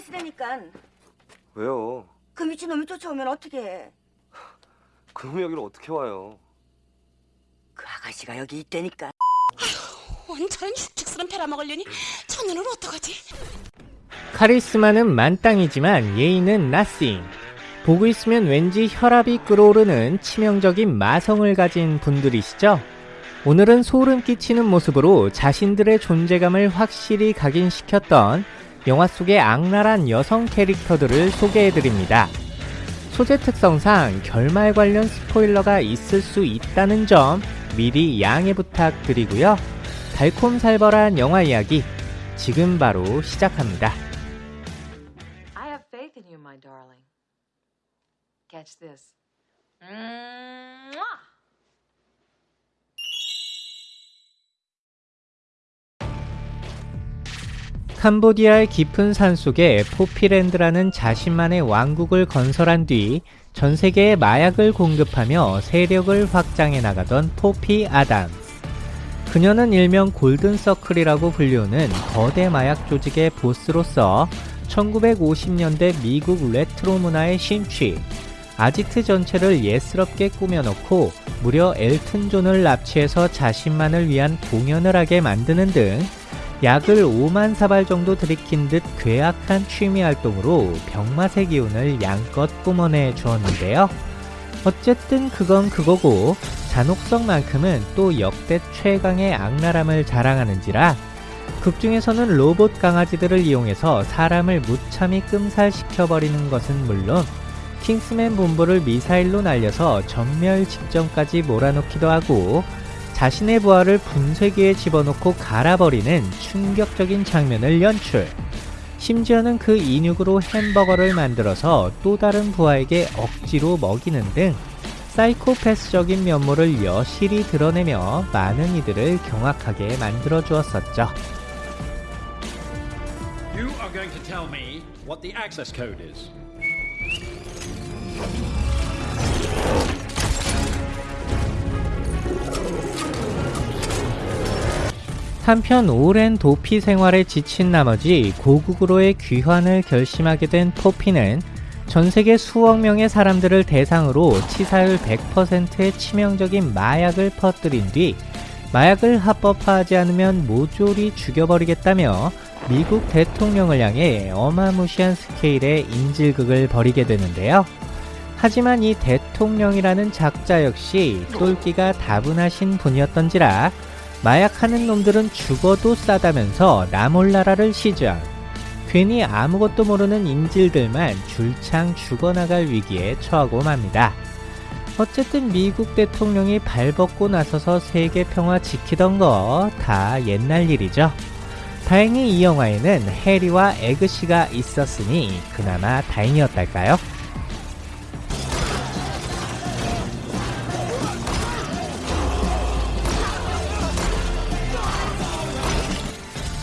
있으라니까. 왜요? 그 미친놈이 쫓아오면 어떻게 해? 그놈이 여기를 어떻게 와요? 그 아가씨가 여기 있다니까. 온전히 흉측스런 패라먹으려니 저 눈을 어떡하지? 카리스마는 만땅이지만 예의는 나싱. 보고 있으면 왠지 혈압이 끓어오르는 치명적인 마성을 가진 분들이시죠? 오늘은 소름 끼치는 모습으로 자신들의 존재감을 확실히 각인시켰던 영화 속의 악랄한 여성 캐릭터들을 소개해드립니다. 소재 특성상 결말 관련 스포일러가 있을 수 있다는 점 미리 양해 부탁드리고요. 달콤살벌한 영화 이야기 지금 바로 시작합니다. I have faith in you, my darling. Catch this. Mwah! 캄보디아의 깊은 산속에 포피랜드라는 자신만의 왕국을 건설한 뒤 전 세계에 마약을 공급하며 세력을 확장해 나가던 포피 아담. 그녀는 일명 골든서클이라고 불리우는 거대 마약 조직의 보스로서 1950년대 미국 레트로 문화에 심취, 아지트 전체를 예스럽게 꾸며놓고 무려 엘튼 존을 납치해서 자신만을 위한 공연을 하게 만드는 등 약을 5만 사발 정도 들이킨 듯 괴악한 취미 활동으로 병맛의 기운을 양껏 뿜어내 주었는데요. 어쨌든 그건 그거고 잔혹성만큼은 또 역대 최강의 악랄함을 자랑하는지라 극 중에서는 로봇 강아지들을 이용해서 사람을 무참히 끔살시켜버리는 것은 물론 킹스맨 본부를 미사일로 날려서 전멸 직전까지 몰아넣기도 하고 자신의 부하를 분쇄기에 집어넣고 갈아버리는 충격적인 장면을 연출. 심지어는 그 인육으로 햄버거를 만들어서 또 다른 부하에게 억지로 먹이는 등 사이코패스적인 면모를 여실히 드러내며 많은 이들을 경악하게 만들어 주었었죠. 한편 오랜 도피 생활에 지친 나머지 고국으로의 귀환을 결심하게 된 포피는 전 세계 수억 명의 사람들을 대상으로 치사율 100%의 치명적인 마약을 퍼뜨린 뒤 마약을 합법화하지 않으면 모조리 죽여버리겠다며 미국 대통령을 향해 어마무시한 스케일의 인질극을 벌이게 되는데요. 하지만 이 대통령이라는 작자 역시 똘끼가 다분하신 분이었던지라 마약하는 놈들은 죽어도 싸다면서 나몰라라를 시전. 괜히 아무것도 모르는 인질들만 줄창 죽어나갈 위기에 처하고 맙니다. 어쨌든 미국 대통령이 발벗고 나서서 세계 평화 지키던 거 다 옛날 일이죠. 다행히 이 영화에는 해리와 에그씨가 있었으니 그나마 다행이었달까요?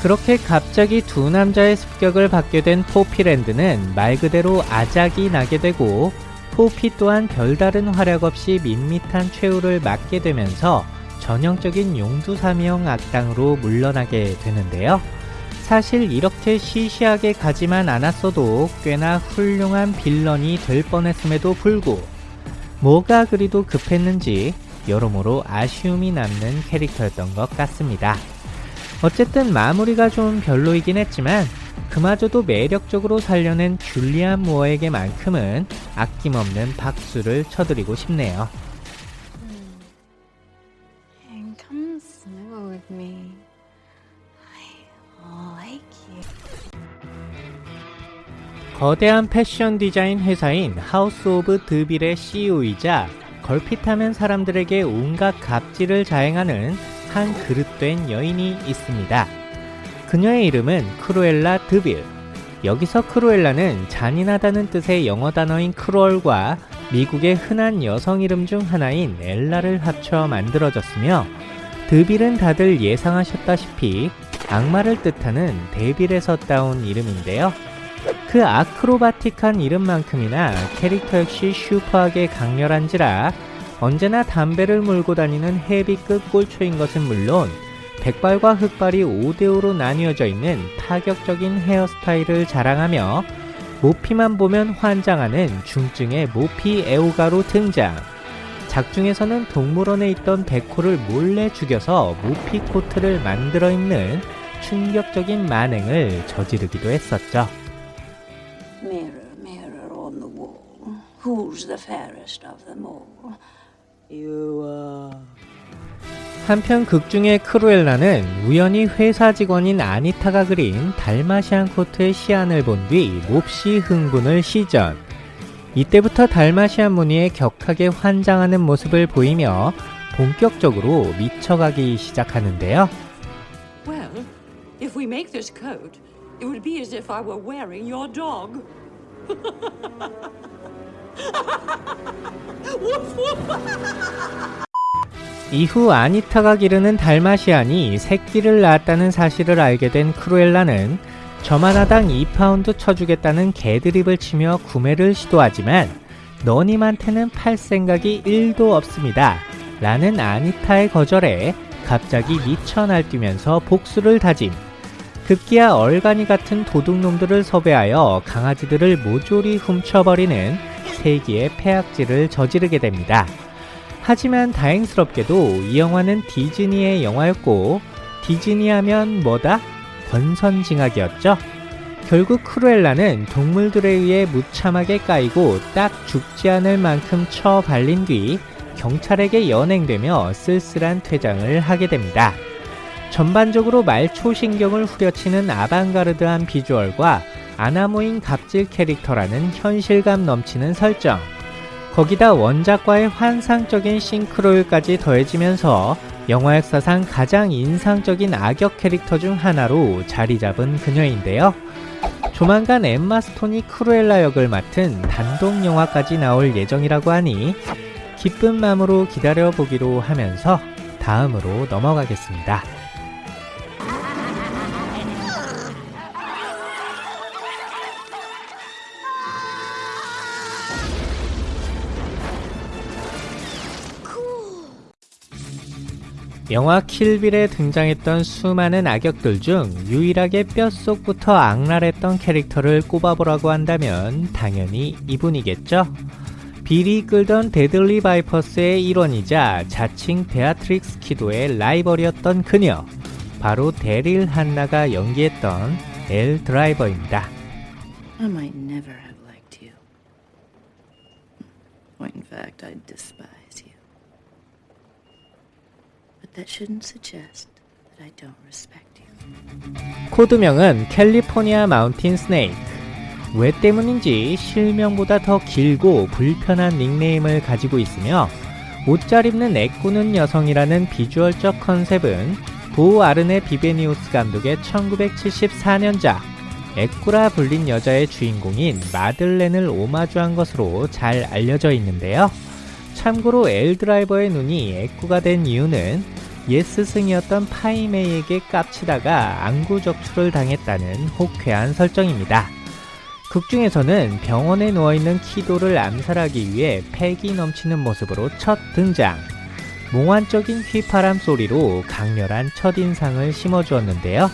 그렇게 갑자기 두 남자의 습격을 받게 된 포피랜드는 말 그대로 아작이 나게 되고 포피 또한 별다른 활약 없이 밋밋한 최후를 맞게 되면서 전형적인 용두사미형 악당으로 물러나게 되는데요. 사실 이렇게 시시하게 가지만 않았어도 꽤나 훌륭한 빌런이 될 뻔했음에도 불구 뭐가 그리도 급했는지 여러모로 아쉬움이 남는 캐릭터였던 것 같습니다. 어쨌든 마무리가 좀 별로이긴 했지만 그마저도 매력적으로 살려낸 줄리안 무어에게만큼은 아낌없는 박수를 쳐드리고 싶네요. You. 거대한 패션 디자인 회사인 하우스 오브 드빌의 CEO이자 걸핏하면 사람들에게 온갖 갑질을 자행하는 한 그릇된 여인이 있습니다. 그녀의 이름은 크루엘라 드빌. 여기서 크루엘라는 잔인하다는 뜻의 영어 단어인 cruel과 미국의 흔한 여성 이름 중 하나인 엘라를 합쳐 만들어졌으며 드빌은 다들 예상하셨다시피 악마를 뜻하는 devil에서 따온 이름인데요. 그 acrobatic한 이름만큼이나 캐릭터 역시 슈퍼하게 강렬한지라 언제나 담배를 물고 다니는 헤비급 꼴초인 것은 물론 백발과 흑발이 5대5로 나뉘어져 있는 파격적인 헤어스타일을 자랑하며 모피만 보면 환장하는 중증의 모피 애호가로 등장. 작중에서는 동물원에 있던 백호를 몰래 죽여서 모피 코트를 만들어 입는 충격적인 만행을 저지르기도 했었죠. Mirror, mirror 한편 극중의 크루엘라는 우연히 회사 직원인 아니타가 그린 달마시안 코트의 시안을 본 뒤 몹시 흥분을 시전. 이때부터 달마시안 무늬에 격하게 환장하는 모습을 보이며 본격적으로 미쳐가기 시작하는데요. Well, if we make this coat, it would be as if I were wearing your dog. 이후 아니타가 기르는 달마시안이 새끼를 낳았다는 사실을 알게 된 크루엘라는 점 하나당 2파운드 쳐주겠다는 개드립을 치며 구매를 시도하지만 너님한테는 팔 생각이 1도 없습니다. 라는 아니타의 거절에 갑자기 미쳐 날뛰면서 복수를 다짐. 급기야 얼간이 같은 도둑놈들을 섭외하여 강아지들을 모조리 훔쳐버리는 세기의 폐악질을 저지르게 됩니다. 하지만 다행스럽게도 이 영화는 디즈니의 영화였고 디즈니 하면 뭐다? 권선징악이었죠. 결국 크루엘라는 동물들에 의해 무참하게 까이고 딱 죽지 않을 만큼 쳐 발린 뒤 경찰에게 연행되며 쓸쓸한 퇴장을 하게 됩니다. 전반적으로 말초신경을 후려치는 아방가르드한 비주얼과 안하무인 갑질 캐릭터라는 현실감 넘치는 설정 거기다 원작과의 환상적인 싱크로율까지 더해지면서 영화 역사상 가장 인상적인 악역 캐릭터 중 하나로 자리 잡은 그녀인데요. 조만간 엠마 스톤이 크루엘라 역을 맡은 단독 영화까지 나올 예정이라고 하니 기쁜 마음으로 기다려보기로 하면서 다음으로 넘어가겠습니다. 영화 킬빌에 등장했던 수많은 악역들 중 유일하게 뼛속부터 악랄했던 캐릭터를 꼽아보라고 한다면 당연히 이분이겠죠? 빌이 끌던 데들리 바이퍼스의 일원이자 자칭 베아트릭스 키도의 라이벌이었던 그녀 바로 데릴 한나가 연기했던 엘 드라이버입니다. I might never have liked you. When in fact, I despise you. But 코드명은 캘리포니아 마운틴 스네이크. 왜 때문인지 실명보다 더 길고 불편한 닉네임을 가지고 있으며 옷 잘 입는 애꾸는 여성이라는 비주얼적 컨셉은 보 아르네 비베니우스 감독의 1974년작 애꾸라 불린 여자의 주인공인 마들렌을 오마주한 것으로 잘 알려져 있는데요. 참고로 엘드라이버의 눈이 애꾸가 된 이유는 옛 스승이었던 파이메이에게 깝치다가 안구 적출을 당했다는 호쾌한 설정입니다. 극 중에서는 병원에 누워있는 키도를 암살하기 위해 패기 넘치는 모습으로 첫 등장. 몽환적인 휘파람 소리로 강렬한 첫인상을 심어주었는데요.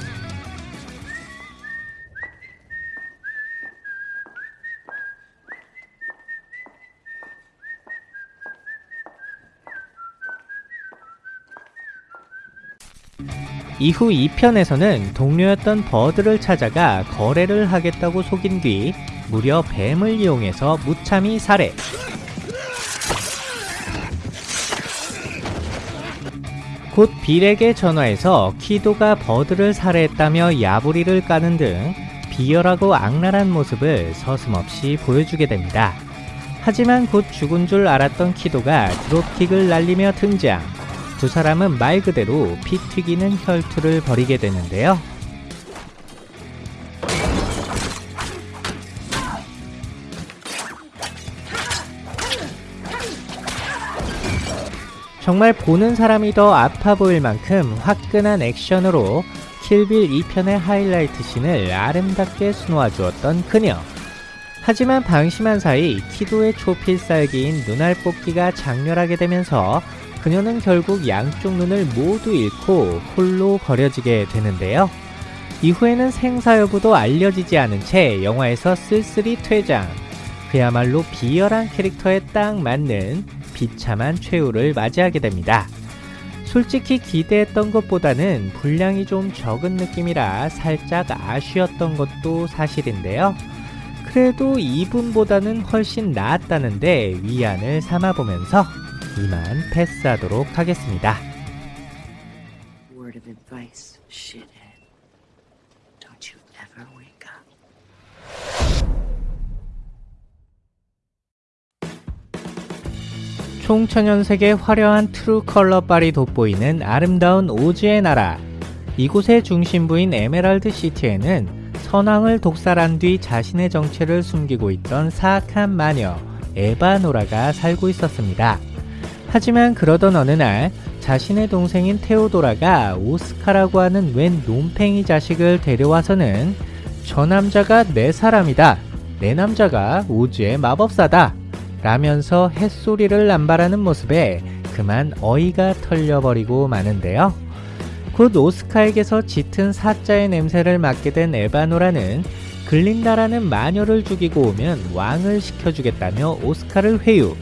이후 2편에서는 동료였던 버드를 찾아가 거래를 하겠다고 속인 뒤 무려 뱀을 이용해서 무참히 살해. 곧 빌에게 전화해서 키도가 버드를 살해했다며 야부리를 까는 등 비열하고 악랄한 모습을 서슴없이 보여주게 됩니다. 하지만 곧 죽은 줄 알았던 키도가 드롭킥을 날리며 등장. 두 사람은 말 그대로 피 튀기는 혈투를 벌이게 되는데요. 정말 보는 사람이 더 아파 보일 만큼 화끈한 액션으로 킬빌 2편의 하이라이트 씬을 아름답게 수놓아 주었던 그녀. 하지만 방심한 사이 키도의 초필살기인 눈알 뽑기가 장렬하게 되면서 그녀는 결국 양쪽 눈을 모두 잃고 홀로 버려지게 되는데요. 이후에는 생사 여부도 알려지지 않은 채 영화에서 쓸쓸히 퇴장. 그야말로 비열한 캐릭터에 딱 맞는 비참한 최후를 맞이하게 됩니다. 솔직히 기대했던 것보다는 분량이 좀 적은 느낌이라 살짝 아쉬웠던 것도 사실인데요. 그래도 이분보다는 훨씬 나았다는데 위안을 삼아보면서 이만 패스하도록 하겠습니다. 총천연색의 화려한 true color 빨이 돋보이는 아름다운 오즈의 나라. 이곳의 중심부인 에메랄드 시티에는 선왕을 독살한 뒤 자신의 정체를 숨기고 있던 사악한 마녀 에바노라가 살고 있었습니다. 하지만 그러던 어느 날 자신의 동생인 테오도라가 오스카라고 하는 웬 놈팽이 자식을 데려와서는 저 남자가 내 사람이다. 내 남자가 오즈의 마법사다. 라면서 햇소리를 남발하는 모습에 그만 어이가 털려버리고 마는데요. 곧 오스카에게서 짙은 사자의 냄새를 맡게 된 에바노라는 글린다라는 마녀를 죽이고 오면 왕을 시켜주겠다며 오스카를 회유.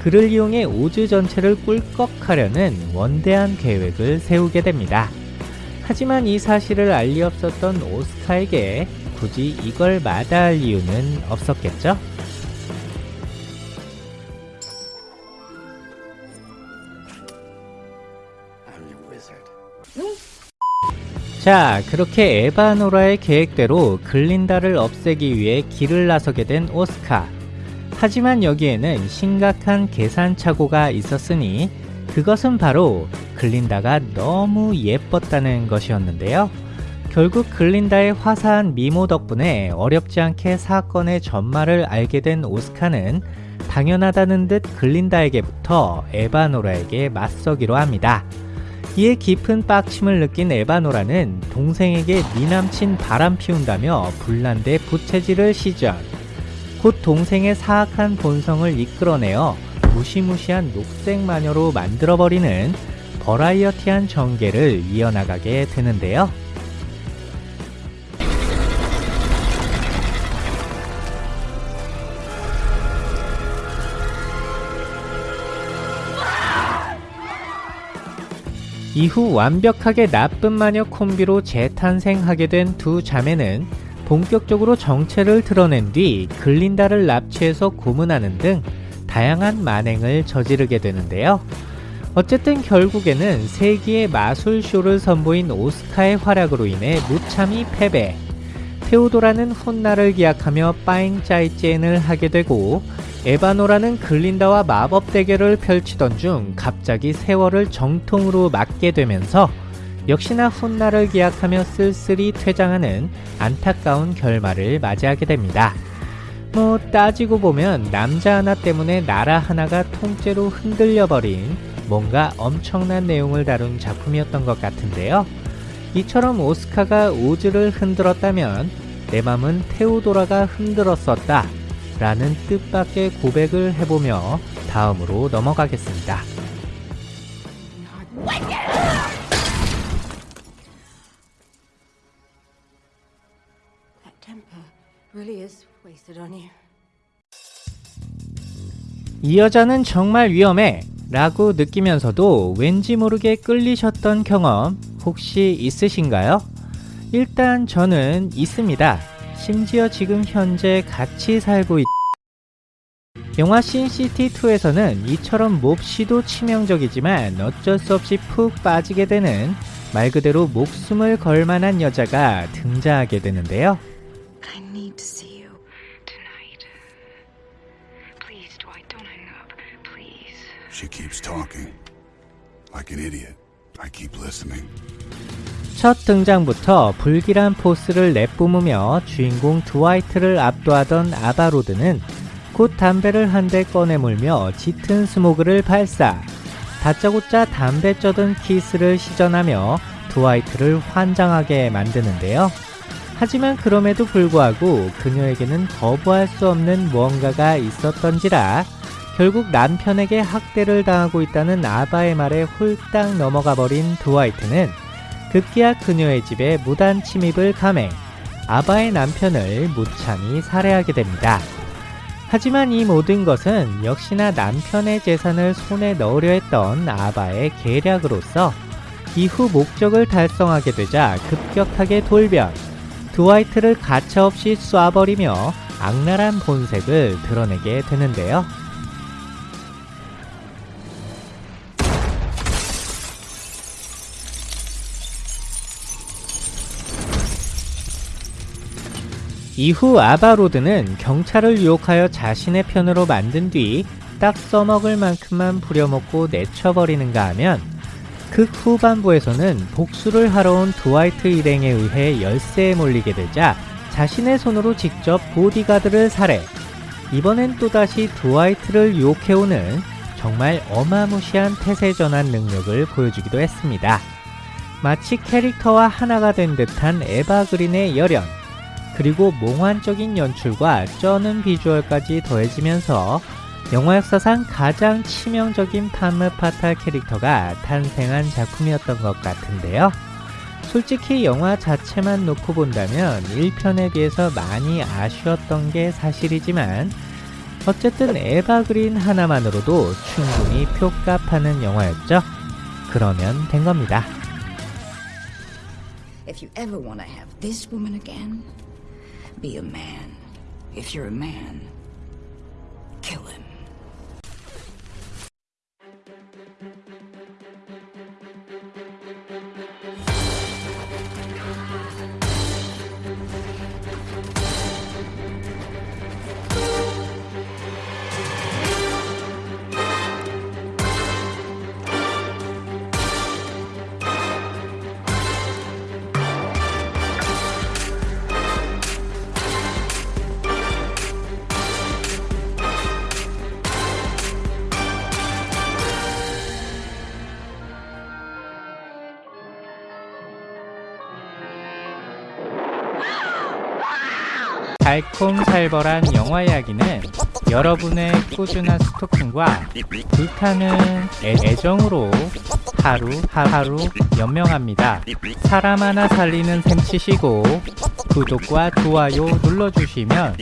그를 이용해 오즈 전체를 꿀꺽하려는 원대한 계획을 세우게 됩니다. 하지만 이 사실을 알리 없었던 오스카에게 굳이 이걸 마다할 이유는 없었겠죠? 자, 그렇게 에바노라의 계획대로 글린다를 없애기 위해 길을 나서게 된 오스카. 하지만 여기에는 심각한 계산착오가 있었으니 그것은 바로 글린다가 너무 예뻤다는 것이었는데요. 결국 글린다의 화사한 미모 덕분에 어렵지 않게 사건의 전말을 알게 된 오스카는 당연하다는 듯 글린다에게부터 에바노라에게 맞서기로 합니다. 이에 깊은 빡침을 느낀 에바노라는 동생에게 네 남친 바람 피운다며 불난데 부채질을 시전. 곧 동생의 사악한 본성을 이끌어내어 무시무시한 녹색 마녀로 만들어버리는 버라이어티한 전개를 이어나가게 되는데요. 이후 완벽하게 나쁜 마녀 콤비로 재탄생하게 된 두 자매는 본격적으로 정체를 드러낸 뒤 글린다를 납치해서 고문하는 등 다양한 만행을 저지르게 되는데요. 어쨌든 결국에는 세기의 마술쇼를 선보인 오스카의 활약으로 인해 무참히 패배. 테오도라는 훗날을 기약하며 빠잉짜이젠을 하게 되고 에바노라는 글린다와 마법 대결을 펼치던 중 갑자기 세월을 정통으로 맞게 되면서 역시나 훗날을 기약하며 쓸쓸히 퇴장하는 안타까운 결말을 맞이하게 됩니다. 뭐 따지고 보면 남자 하나 때문에 나라 하나가 통째로 흔들려버린 뭔가 엄청난 내용을 다룬 작품이었던 것 같은데요. 이처럼 오스카가 오즈를 흔들었다면 내 맘은 테오도라가 흔들었었다 라는 뜻밖의 고백을 해보며 다음으로 넘어가겠습니다. Really is wasted on you. 이 여자는 정말 위험해 라고 느끼면서도 왠지 모르게 끌리셨던 경험 혹시 있으신가요? 일단 저는 있습니다. 심지어 지금 현재 같이 살고 있... 영화 신시티2에서는 이처럼 몹시도 치명적이지만 어쩔 수 없이 푹 빠지게 되는 말 그대로 목숨을 걸 만한 여자가 등장하게 되는데요. I need to see you tonight. Please, Dwight, don't hang up. Please. She keeps talking. Like an idiot. I keep listening. 첫 등장부터 불길한 포스를 내뿜으며 주인공 드와이트를 압도하던 아바로드는 곧 담배를 한 대 꺼내 물며 짙은 스모그를 발사. 다짜고짜 담배 쩌든 키스를 시전하며 드와이트를 환장하게 만드는데요. 하지만 그럼에도 불구하고 그녀에게는 거부할 수 없는 무언가가 있었던지라 결국 남편에게 학대를 당하고 있다는 아바의 말에 홀딱 넘어가 버린 드와이트는 급기야 그녀의 집에 무단 침입을 감해 아바의 남편을 무참히 살해하게 됩니다. 하지만 이 모든 것은 역시나 남편의 재산을 손에 넣으려 했던 아바의 계략으로서 이후 목적을 달성하게 되자 급격하게 돌변, 드와이트를 가차없이 쏴버리며 악랄한 본색을 드러내게 되는데요. 이후 아바로드는 경찰을 유혹하여 자신의 편으로 만든 뒤 딱 써먹을 만큼만 부려먹고 내쳐버리는가 하면 극 후반부에서는 복수를 하러 온 드와이트 일행에 의해 열세에 몰리게 되자 자신의 손으로 직접 보디가드를 살해 이번엔 또다시 드와이트를 유혹해오는 정말 어마무시한 태세 전환 능력을 보여주기도 했습니다. 마치 캐릭터와 하나가 된 듯한 에바 그린의 열연 그리고 몽환적인 연출과 쩌는 비주얼까지 더해지면서 영화 역사상 가장 치명적인 판무 파탈 캐릭터가 탄생한 작품이었던 것 같은데요. 솔직히 영화 자체만 놓고 본다면 1편에 비해서 많이 아쉬웠던 게 사실이지만 어쨌든 에바 그린 하나만으로도 충분히 표값하는 영화였죠. 그러면 된 겁니다. If you ever want to have this woman again, be a man. If you're a man, kill him. 달콤살벌한 영화 이야기는 여러분의 꾸준한 스토킹과 불타는 애, 애정으로 하루 하루 연명합니다. 사람 하나 살리는 셈 치시고 구독과 좋아요 눌러주시면